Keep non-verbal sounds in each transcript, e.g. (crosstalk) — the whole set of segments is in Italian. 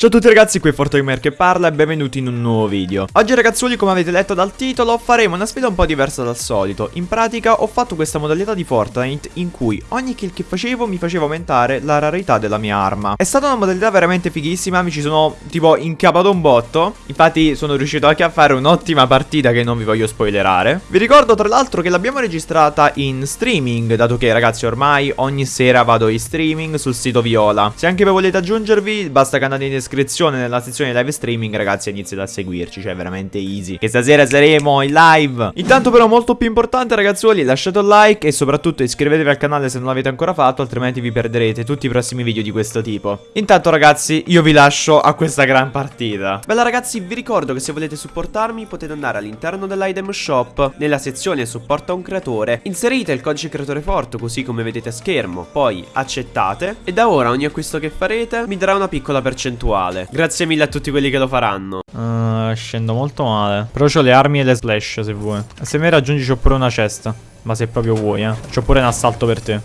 Ciao a tutti ragazzi, qui è Fortgamer che parla e benvenuti in un nuovo video. Oggi ragazzuoli, come avete letto dal titolo, faremo una sfida un po' diversa dal solito. In pratica ho fatto questa modalità di Fortnite in cui ogni kill che facevo mi faceva aumentare la rarità della mia arma. È stata una modalità veramente fighissima, mi ci sono tipo incapato un botto. Infatti sono riuscito anche a fare un'ottima partita che non vi voglio spoilerare. Vi ricordo tra l'altro che l'abbiamo registrata in streaming Dato che ragazzi ormai ogni sera vado in streaming sul sito Viola. Se anche voi volete aggiungervi, basta che andate in descrizione descrizione nella sezione live streaming ragazzi iniziate a seguirci Cioè veramente easy. Che stasera saremo in live. Intanto però molto più importante ragazzuoli lasciate un like E soprattutto iscrivetevi al canale se non l'avete ancora fatto Altrimenti vi perderete tutti i prossimi video di questo tipo. Intanto ragazzi io vi lascio a questa gran partita. Bella ragazzi vi ricordo che se volete supportarmi Potete andare all'interno dell'item shop. Nella sezione supporta un creatore Inserite il codice creatore forte così come vedete a schermo Poi accettate. E da ora ogni acquisto che farete mi darà una piccola percentuale uguale. Grazie mille a tutti quelli che lo faranno. Uh, scendo molto male. Però ho le armi e le slash se vuoi. Se mi raggiungi c'ho pure una cesta. Ma se proprio vuoi, eh. C'ho pure un assalto per te.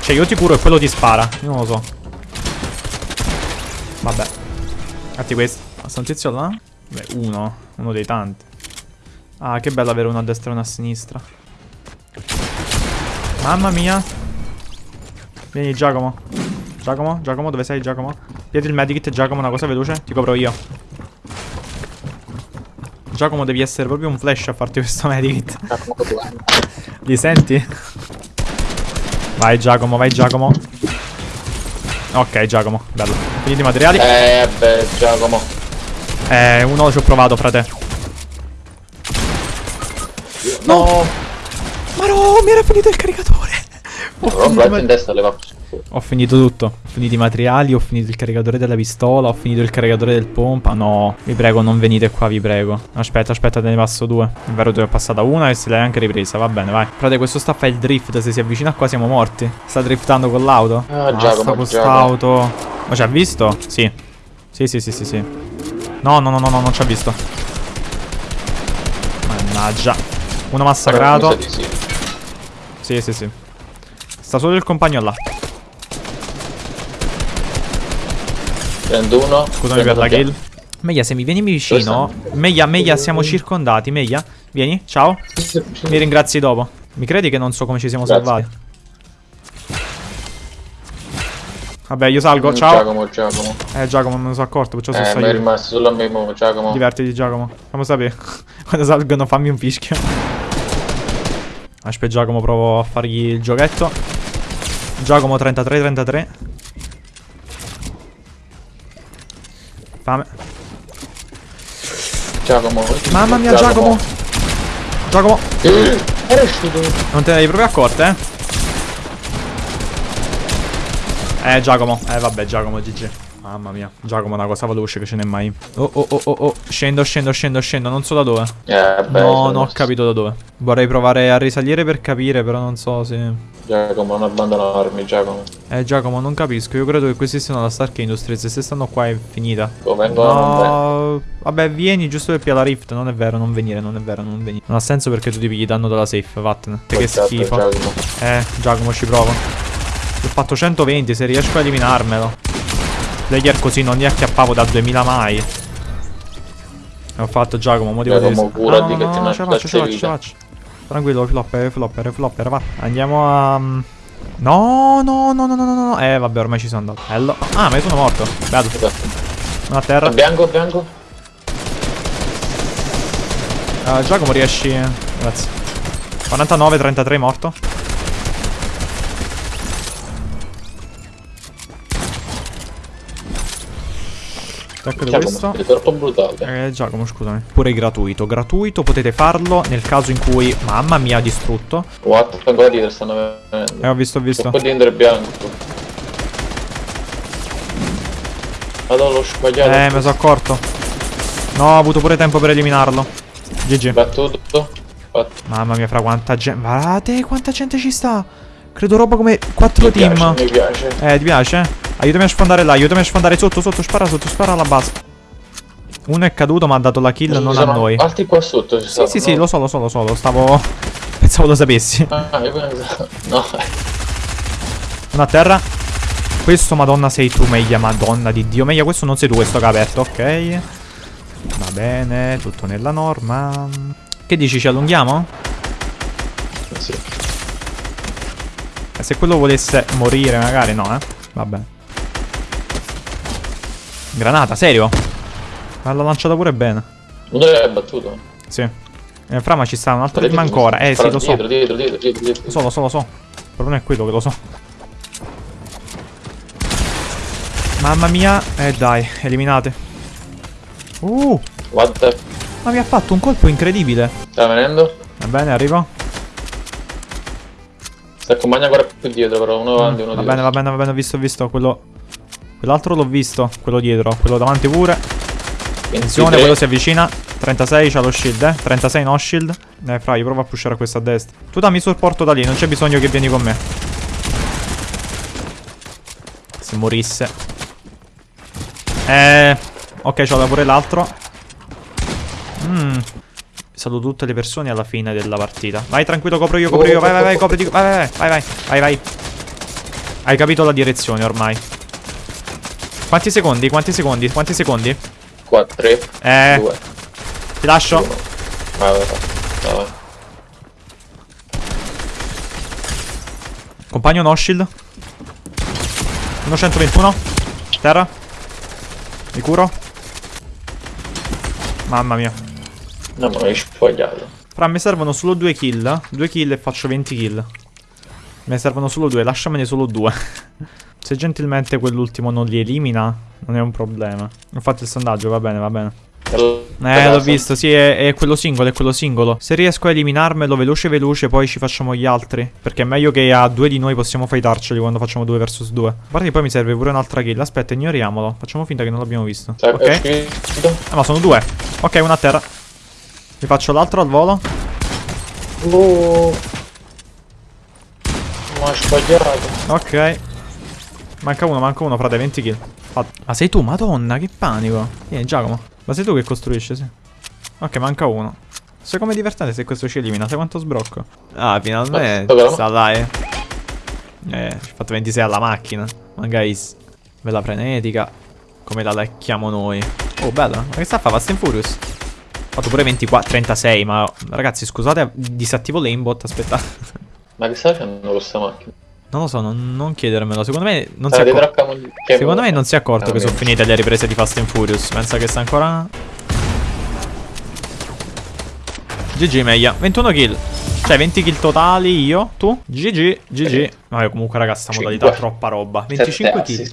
Cioè io ti curo e quello ti spara. Io non lo so. Vabbè. Fatti questo. Sta un tizio là? Beh, uno. Uno dei tanti. Ah, che bello avere uno a destra e uno a sinistra. Mamma mia. Vieni Giacomo. Giacomo, Giacomo, dove sei Giacomo? Piedi il medikit, Giacomo, una cosa veloce. Ti copro io. Giacomo devi essere proprio un flash a farti (laughs) questo medikit. Li senti? Vai Giacomo, vai Giacomo. Ok Giacomo, bello. Finiti i materiali. Eh beh Giacomo. Eh uno ci ho provato frate. No. Ma no mi era finito il caricatore. Ho finito in destra ho finito tutto. Ho finito i materiali, ho finito il caricatore della pistola, ho finito il caricatore del pompa. No, vi prego, non venite qua, vi prego. Aspetta, aspetta, te ne passo due. È vero, te ne è passata una e se l'hai anche ripresa. Va bene, vai. Frate, questo sta a fare il drift. Se si avvicina qua siamo morti. Sta driftando con l'auto. Ah, Basta quest'auto. Ma ci ha visto? Sì. Sì, sì, sì, sì, sì. No, no, no, no, no, non ci ha visto. Mannaggia. Uno massacrato. Sì, sì, sì. Sta solo il compagno là. Prendo uno. Scusami per la kill. Meglio se mi vieni vicino. Meglio, meglio siamo circondati. Meglio. Vieni, ciao. Mi ringrazi dopo. Mi credi che non so come ci siamo Grazie. salvati? Vabbè, io salgo, ciao. Giacomo, Giacomo. Eh, Giacomo, me ne sono accorto, perciò eh, sono io. rimasto solo a me, Giacomo. Divertiti, Giacomo. Fammi sapere. (laughs) Quando salgono, fammi un fischio. Aspetta, Giacomo, provo a fargli il giochetto. Giacomo 33-33. Fame. Giacomo. Mamma mia, Giacomo. Giacomo. Eh, non te ne devi proprio accorte, eh? Eh, Giacomo. Eh, vabbè, Giacomo, GG. Mamma mia, Giacomo una cosa veloce che ce n'è mai. Oh, oh, oh, oh, oh. Scendo, scendo, scendo, scendo. Non so da dove. Eh, beh, no, non ho capito da dove. Vorrei provare a risalire per capire, però non so se... Giacomo, non abbandonarmi, Giacomo. Eh, Giacomo, non capisco. Io credo che questi siano la Stark Industries. Se stanno qua è finita. Vengono no. Vabbè, vieni giusto per pigliare la Rift. Non è vero, non venire, non è vero, non venire. Non ha senso perché tu ti pigli danno dalla safe. Vattene. Che schifo. Giacomo. Eh, Giacomo, ci provo. Ho fatto 120, se riesco a eliminarmelo. Player così non li acchiappavo da 2000 mai. E ho fatto Giacomo, motivo di... Giacomo, no, no, che no, ce la faccio, ce la faccio, ce la faccio. Tranquillo, flopper, flopper, flopper, va. Andiamo a... No, no, no, no, no, no, no. Eh, vabbè, ormai ci sono andato. Bello. Ah, ma io sono morto. Bello. Una terra. Bianco, bianco. Uh, Giacomo riesci... Grazie. 49, 33, morto. Questo. È troppo brutale. Eh, Giacomo, scusami. Pure gratuito. Gratuito potete farlo nel caso in cui... Mamma mia, distrutto. What? Dietro stanno venendo. Eh, ho visto, ho visto. Un po' di bianco. Vado l'ho sbagliato. Eh, mi sono accorto. No, ho avuto pure tempo per eliminarlo. GG. Battuto. Fatto. Mamma mia, fra quanta gente... Guardate quanta gente ci sta. Credo roba come 4 team. Piace, mi piace. Eh, ti piace? Aiutami a sfondare là, aiutami a sfondare sotto, sotto, spara sotto, spara alla base. Uno è caduto ma ha dato la kill, sì, non a noi. Altri qua sotto ci Sì, sì, sì, lo so, lo so, lo so, lo stavo... (laughs) Pensavo lo sapessi. Ah. (laughs) No. Uno a terra. Questo madonna sei tu Meia Madonna di Dio Meia questo non sei tu questo che ha aperto Ok Va bene Tutto nella norma Che dici ci allunghiamo? Sì. E se quello volesse morire magari no eh Vabbè Granata serio? Ma l'ha lanciata pure bene. Uno l'hai battuto. Sì. Nel frama ci sta un altro team ancora. Eh sì lo so. Dietro, dietro, dietro, dietro, dietro. Lo so lo so lo so. Il problema è quello che lo so. Mamma mia. Eh dai eliminate. Uh. What the... Ma mi ha fatto un colpo incredibile. Sta venendo? Va bene arrivo. Sta accompagna ancora più dietro però, uno avanti, uno Va dietro. bene, va bene, va bene, ho visto, ho visto quello. Quell'altro l'ho visto, quello dietro, quello davanti pure. Attenzione, 23. quello si avvicina. 36 c'ha lo shield, eh. 36 no shield. Eh, fra, io provo a pushare a questo a destra. Tu dammi supporto da lì, non c'è bisogno che vieni con me. Se morisse. Eh. Ok, c'ho pure l'altro. Mmm. Saluto tutte le persone alla fine della partita. Vai tranquillo, copro io, copro io. Vai, vai, vai. Vai, vai, vai, vai, vai, vai, vai. Hai capito la direzione ormai. Quanti secondi? Quanti secondi? Quanti secondi? 4, 3, Eh, 2, ti lascio. 1. Vai, vai, vai. vai. Compagno no shield. 121. Terra. Mi curo. Mamma mia. No, ma mi hai sbagliato. Fra, mi servono solo due kill. Due kill e faccio 20 kill. Me ne servono solo due, lasciamene solo due. Se gentilmente quell'ultimo non li elimina, non è un problema. Ho fatto il sondaggio, va bene, va bene. Eh, l'ho visto, sì, è, è quello singolo, è quello singolo. Se riesco a eliminarmelo veloce veloce, poi ci facciamo gli altri. Perché è meglio che a due di noi possiamo fightarceli quando facciamo due versus due. A parte che poi mi serve pure un'altra kill. Aspetta, ignoriamolo. Facciamo finta che non l'abbiamo visto. Sai, Ok. Ah, ma sono due. Ok, una a terra. Mi faccio l'altro al volo. Oh. Ma sbagliato. Ok. Manca uno, manca uno, frate, 20 kill. Fatto. Ma sei tu, madonna, che panico. Vieni, Giacomo. Ma sei tu che costruisci, sì. Ok, manca uno. Sai com'è divertente se questo ci elimina? Sai quanto sbrocco? Ah, finalmente. Sta là, eh. Eh, ci ho fatto 26 alla macchina. Ma guys, bella frenetica. Come la lecchiamo noi. Oh, bella. Ma che sta a fare? Fast and Furious. Ho fatto pure 24, 36, ma ragazzi, scusate, disattivo l'aimbot, aspettate. Ma che stai facendo con questa macchina? Non lo so, non, non chiedermelo. Secondo me non si Stai accorge. traccando- che- Secondo me non si è accorto che sono finite le riprese di Fast and Furious. Pensa che sta ancora. GG Meia. 21 kill. Cioè 20 kill totali io. Tu? GG. GG. Ma io comunque raga sta modalità Cinque. troppa roba. Sette 25 kill.